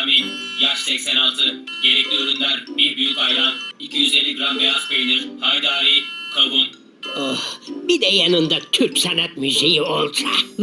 Sami, yaş 86, gerekli ürünler bir büyük ayran, 250 gram beyaz peynir, haydari, kavun. Oh, bir de yanında Türk sanat müziği olsa.